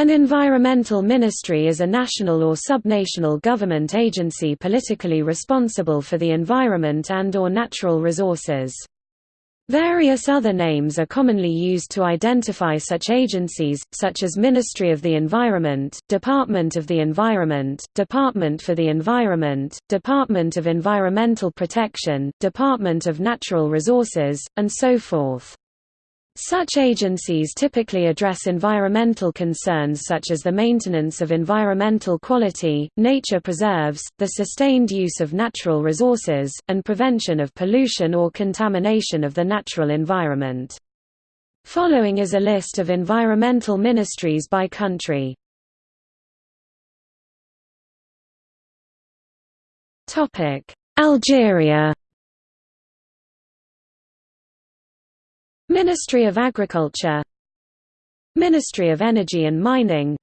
An environmental ministry is a national or subnational government agency politically responsible for the environment and or natural resources. Various other names are commonly used to identify such agencies, such as Ministry of the Environment, Department of the Environment, Department for the Environment, Department of Environmental Protection, Department of Natural Resources, and so forth. Such agencies typically address environmental concerns such as the maintenance of environmental quality, nature preserves, the sustained use of natural resources, and prevention of pollution or contamination of the natural environment. Following is a list of environmental ministries by country. Algeria Ministry of Agriculture. Ministry of Energy and Mining.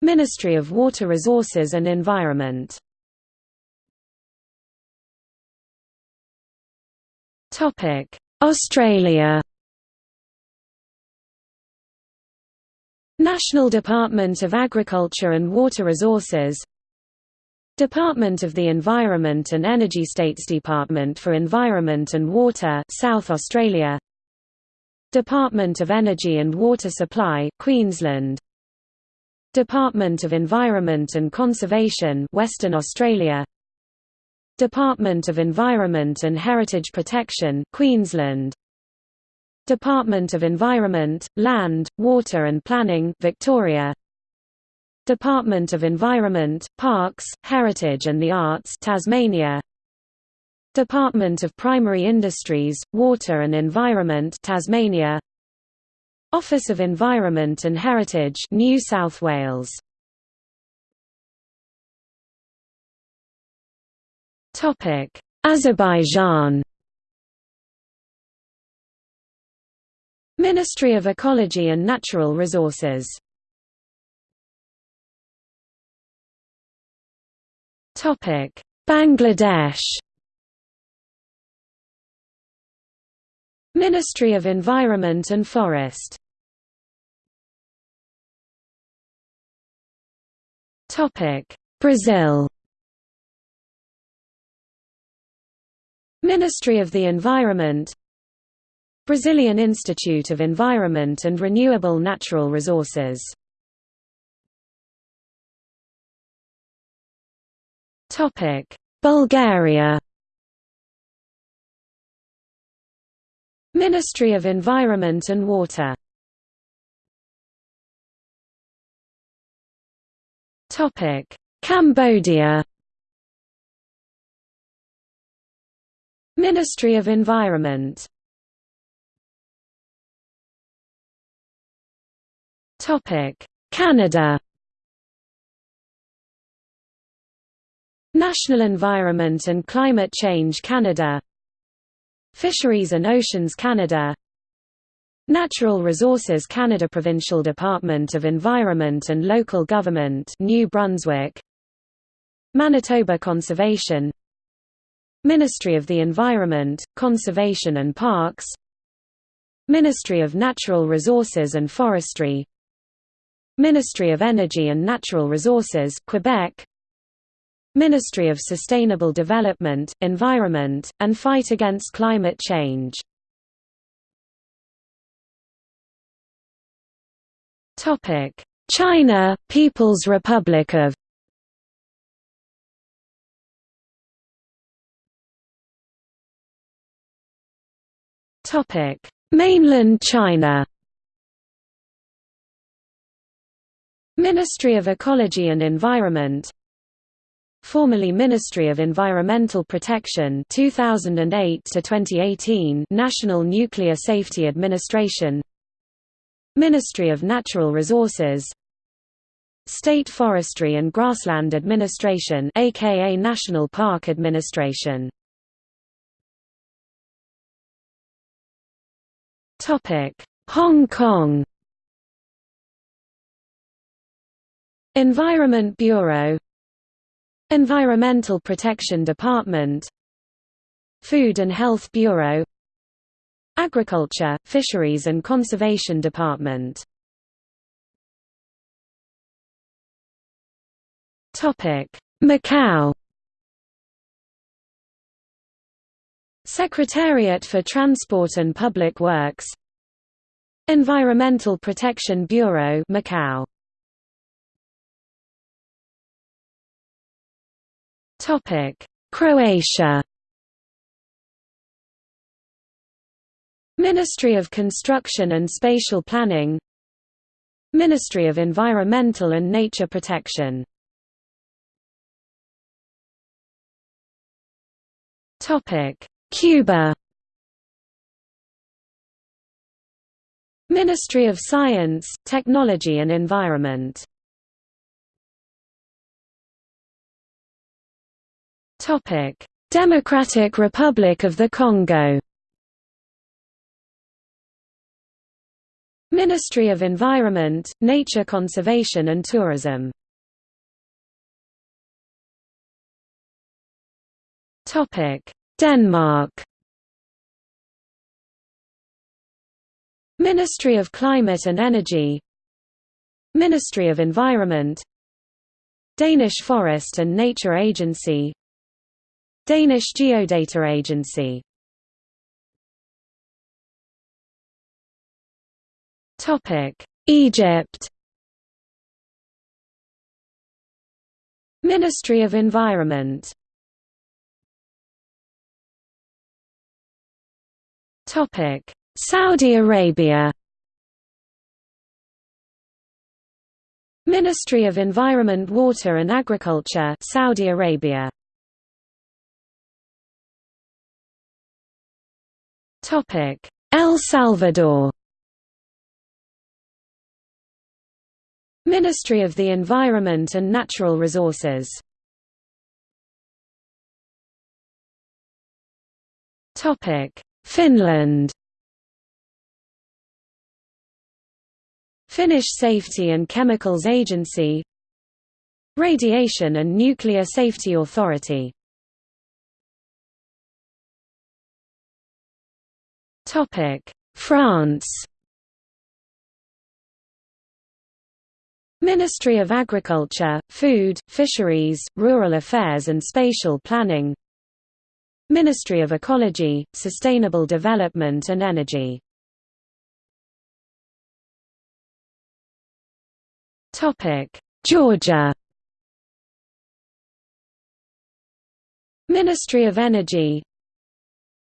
Ministry of Water Resources and Environment. Australia. National Department of Agriculture and Water Resources. Department of the Environment and Energy States Department for Environment and Water South Australia Department of Energy and Water Supply Queensland. Department of Environment and Conservation Western Australia. Department of Environment and Heritage Protection Queensland. Department of Environment, Land, Water and Planning Victoria. Department of Environment, Parks, Heritage and the Arts Tasmania Department of Primary Industries, Water and Environment Tasmania. Office of Environment and Heritage New South Wales. Topic Azerbaijan. Ministry of Ecology and Natural Resources. Topic Bangladesh Ministry of Environment and Forest. Brazil. Ministry of the Environment. Brazilian Institute of Environment and Renewable Natural Resources. Bulgaria Ministry of Environment and Water. Topic. Cambodia. Ministry of Environment. Topic. Canada. National Environment and Climate Change Canada Fisheries and Oceans Canada. Natural Resources Canada Provincial Department of Environment and Local Government New Brunswick. Manitoba Conservation. Ministry of the Environment, Conservation and Parks. Ministry of Natural Resources and Forestry. Ministry of Energy and Natural Resources Quebec Ministry of Sustainable Development, Environment, and Fight Against Climate Change. China, People's Republic of Mainland China. Ministry of Ecology and Environment formerly Ministry of Environmental Protection 2008 to 2018 National Nuclear Safety Administration Ministry of Natural Resources State Forestry and Grassland Administration aka National Park Administration. Topic Hong Kong. Environment Bureau Environmental Protection Department Food and Health Bureau Agriculture, Fisheries and Conservation Department. Macau. Secretariat for Transport and Public Works Environmental Protection Bureau Macau. Croatia Ministry of Construction and Spatial Planning Ministry of Environmental and Nature Protection Topic. Cuba Ministry of Science, Technology and Environment Democratic Republic of the Congo. Ministry of Environment, Nature Conservation and Tourism. Denmark. Ministry of Climate and Energy. Ministry of Environment. Danish Forest and Nature Agency Danish Geodata Agency. Egypt. Ministry of Environment. Saudi Arabia. Ministry of Environment Water and Agriculture Saudi Arabia El Salvador. Ministry of the Environment and Natural Resources. Finland. Finnish Safety and Chemicals Agency. Radiation and Nuclear Safety Authority France Ministry of Agriculture, Food, Fisheries, Rural Affairs and Spatial Planning Ministry of Ecology, Sustainable Development and Energy Georgia Ministry of Energy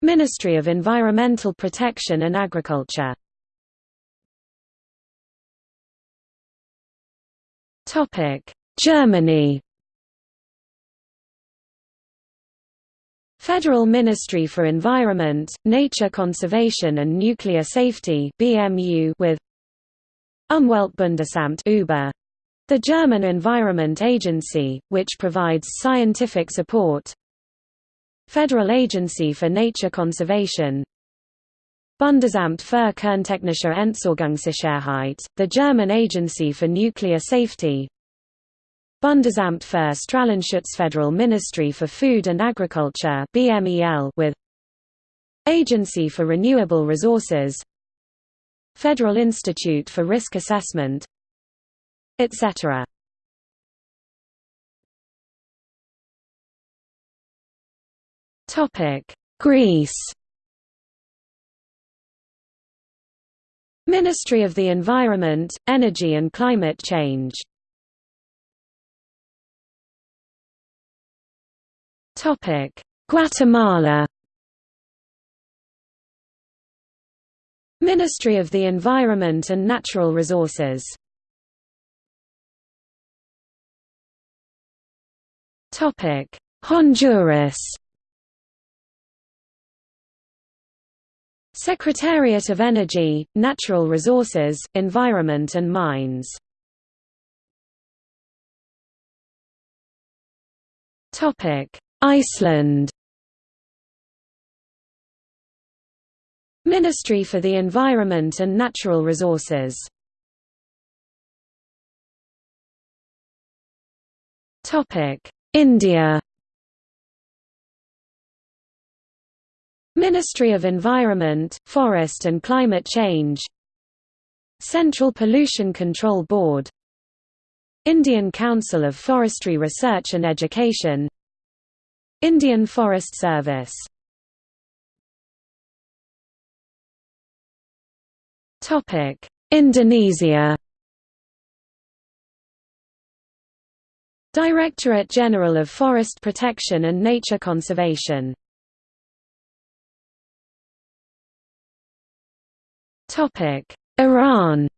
Ministry of Environmental Protection and Agriculture. Germany. Federal Ministry for Environment, Nature Conservation and Nuclear Safety BMU with Umweltbundesamt UBA, the German Environment Agency, which provides scientific support Federal Agency for Nature Conservation. Bundesamt für Kerntechnische Entsorgungssicherheit, the German Agency for Nuclear Safety. Bundesamt für Strahlenschutz Federal Ministry for Food and Agriculture BMEL with Agency for Renewable Resources. Federal Institute for Risk Assessment etc. Greece. Ministry of the Environment, Energy and Climate Change. Topic: Guatemala. Ministry of the Environment and Natural Resources. Topic: Honduras Secretariat of Energy, Natural Resources, Environment and Mines. Iceland. Ministry for the Environment and Natural Resources. India Ministry of Environment, Forest and Climate Change Central Pollution Control Board Indian Council of Forestry Research and Education Indian Forest Service. Indonesia. Directorate General of Forest Protection and Nature Conservation Iran.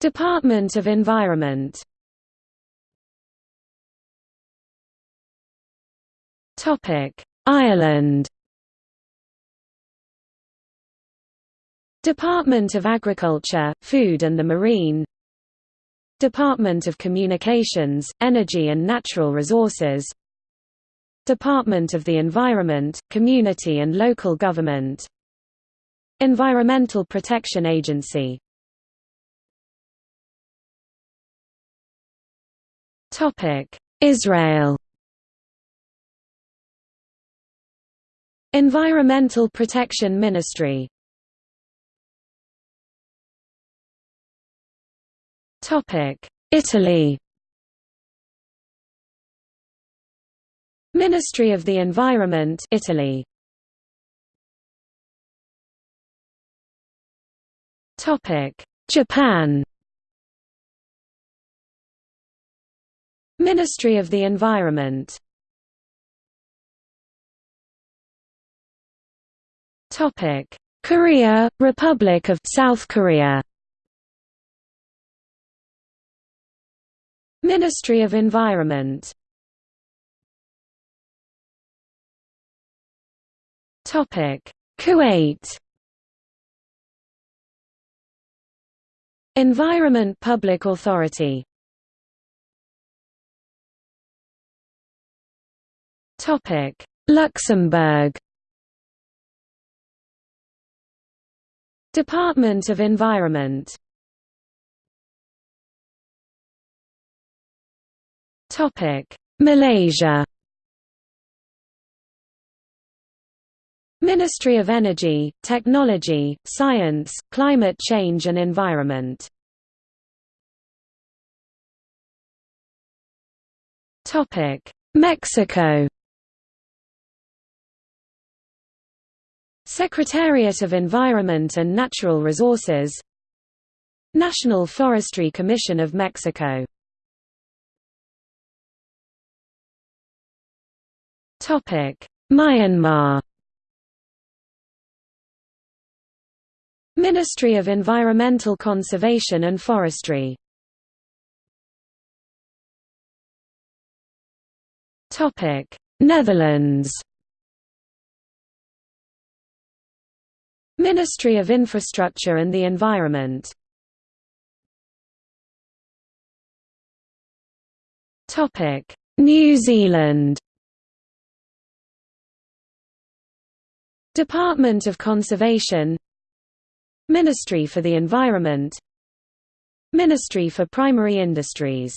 Department of Environment. Ireland. Department of Agriculture, Food and the Marine. Department of Communications, Energy and Natural Resources Department of the Environment, Community and Local Government. Environmental Protection Agency. Israel. Environmental Protection Ministry. Italy Ministry of the Environment Italy. Topic. Japan. Ministry of the Environment. Topic. Korea, Republic of South Korea. Ministry of Environment Kuwait. Environment Public Authority. Topic. Luxembourg. Department of Environment. Topic. Malaysia Ministry of Energy, Technology, Science, Climate Change and Environment. Mexico. Secretariat of Environment and Natural Resources. National Forestry Commission of Mexico. Myanmar Ministry of Environmental Conservation and Forestry. Topic. Netherlands. Ministry of Infrastructure and the Environment. New Zealand. Department of Conservation Ministry for the Environment. Ministry for Primary Industries.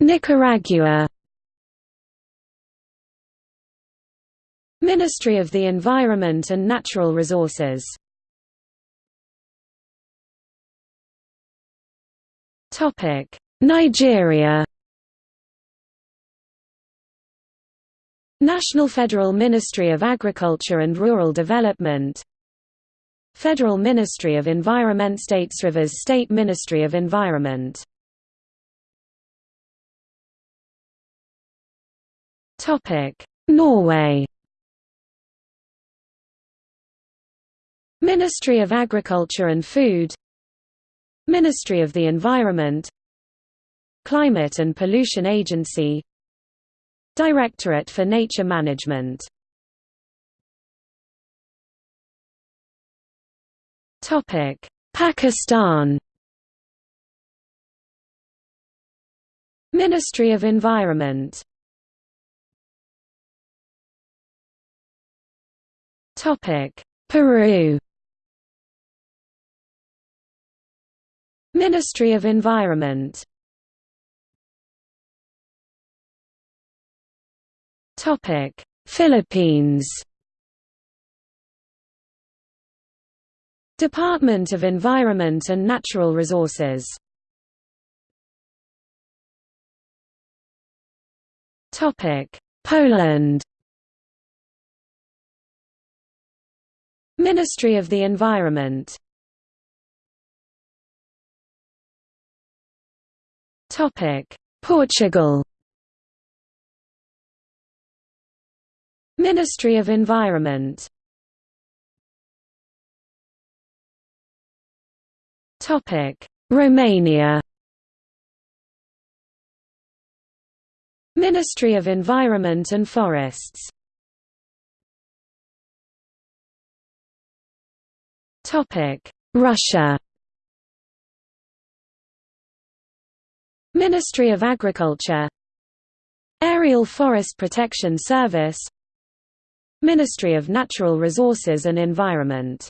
Nicaragua. Ministry of the Environment and Natural Resources. Nigeria National Federal Ministry of Agriculture and Rural Development. Federal Ministry of Environment States Rivers State Ministry of Environment. Topic. Norway. Ministry of Agriculture and Food. Ministry of the Environment. Climate and Pollution Agency Directorate for Nature Management. Topic. Pakistan. Ministry of Environment. Topic. Peru. Ministry of Environment Philippines Department of Environment and Natural Resources Topic: Poland Ministry of the Environment Topic: Portugal Ministry of Environment. Romania. Ministry of Environment and Forests. Russia. Ministry of Agriculture. Aerial Forest Protection Service Ministry of Natural Resources and Environment.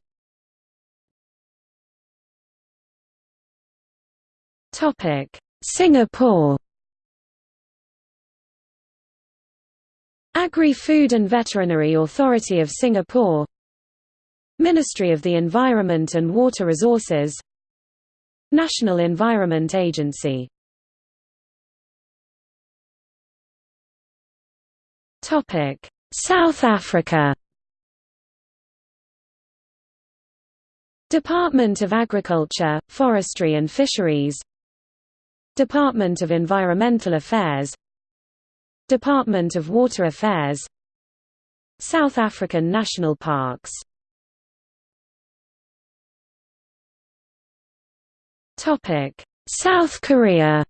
Singapore. Agri-Food and Veterinary Authority of Singapore. Ministry of the Environment and Water Resources. National Environment Agency South Africa. Department of Agriculture, Forestry and Fisheries. Department of Environmental Affairs. Department of Water Affairs. South African National Parks. South Korea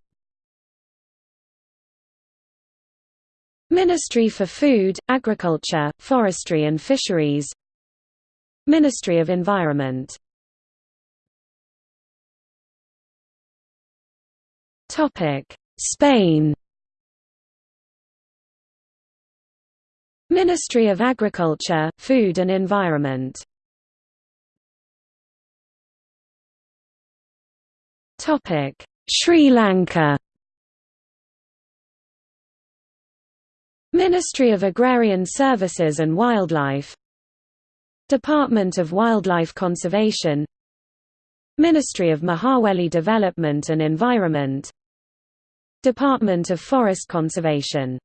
Ministry for Food, Agriculture, Forestry and Fisheries. Ministry of Environment. Spain. Ministry of Agriculture, Food and Environment. Sri Lanka Ministry of Agrarian Services and Wildlife. Department of Wildlife Conservation. Ministry of Mahaweli Development and Environment. Department of Forest Conservation.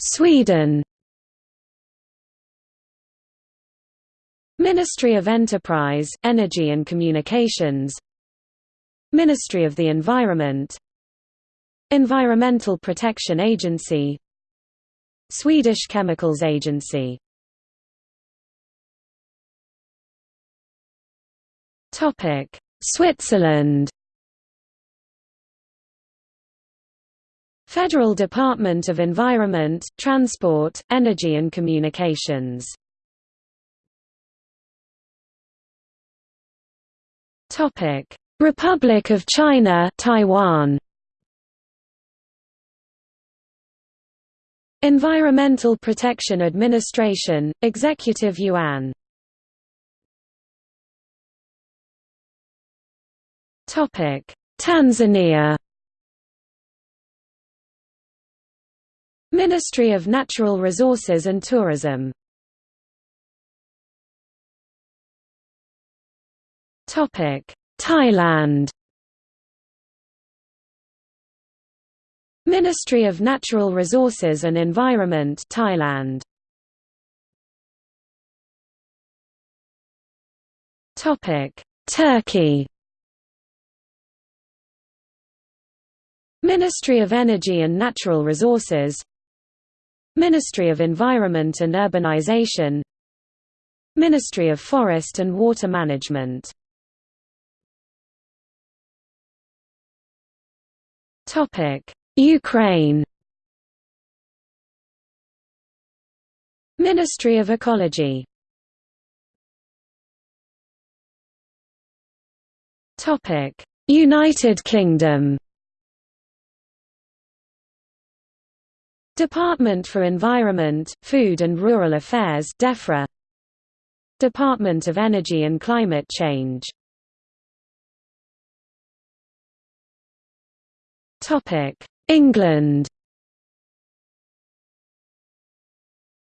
Sweden. Ministry of Enterprise, Energy and Communications Ministry of the Environment. Environmental Protection Agency. Swedish Chemicals Agency. Topic: Switzerland. Federal Department of Environment, Transport, Energy and Communications. Topic: Republic of China, Taiwan. Environmental Protection Administration, Executive Yuan. Topic. Tanzania. Ministry of Natural Resources and Tourism Thailand. Ministry of Natural Resources and Environment Thailand. Topic. Turkey. Ministry of Energy and Natural Resources. Ministry of Environment and Urbanization. Ministry of Forest and Water Management Ukraine. Ministry of Ecology. Topic: United Kingdom. Department for Environment, Food and Rural Affairs DEFRA. Department of Energy and Climate Change England.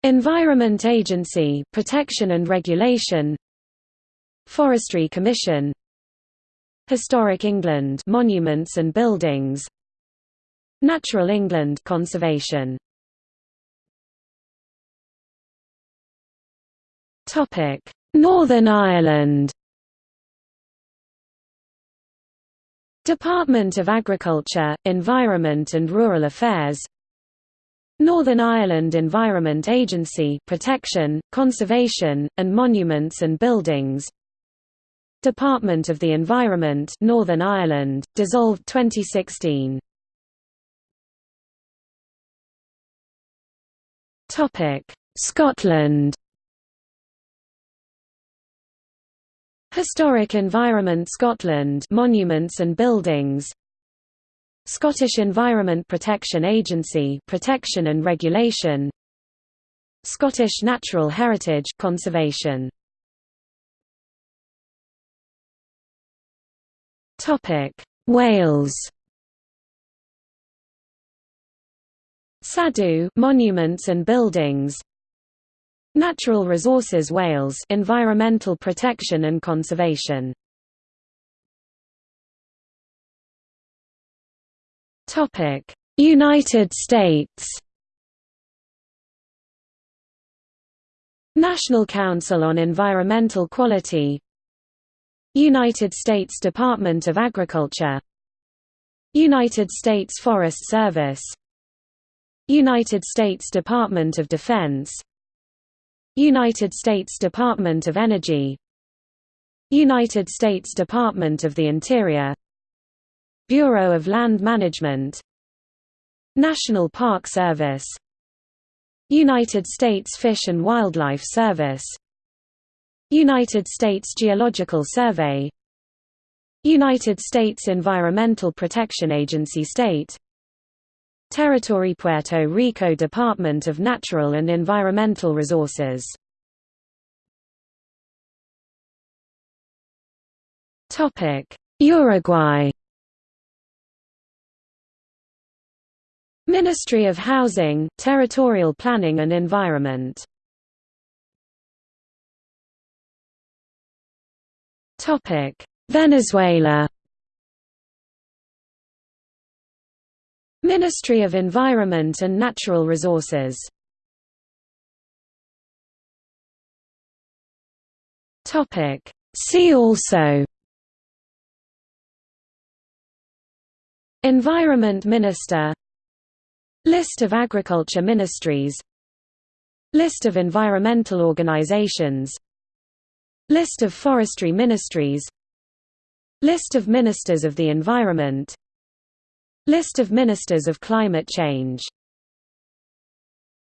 Environment Agency Protection and Regulation. Forestry Commission. Historic England Monuments and Buildings. Natural England Conservation. Topic. Northern Ireland Department of Agriculture, Environment and Rural Affairs Northern Ireland Environment Agency Protection, Conservation, and Monuments and Buildings. Department of the Environment Northern Ireland, dissolved 2016 Scotland Historic Environment Scotland Monuments and Buildings. Scottish Environment Protection Agency Protection and Regulation. Scottish Natural Heritage Conservation. Topic Wales. Cadw Monuments and Buildings Natural Resources Wales Environmental Protection and Conservation. Topic. United States. National Council on Environmental Quality. United States Department of Agriculture. United States Forest Service. United States Department of Defense United States Department of Energy. United States Department of the Interior. Bureau of Land Management. National Park Service. United States Fish and Wildlife Service. United States Geological Survey. United States Environmental Protection Agency State Territory Puerto Rico Department of Natural and Environmental Resources. Uruguay. Ministry of Housing, Territorial Planning and Environment. Venezuela Ministry of Environment and Natural Resources. See also. Environment Minister. List of agriculture ministries. List of environmental organizations. List of forestry ministries. List of ministers of the environment List of Ministers of Climate Change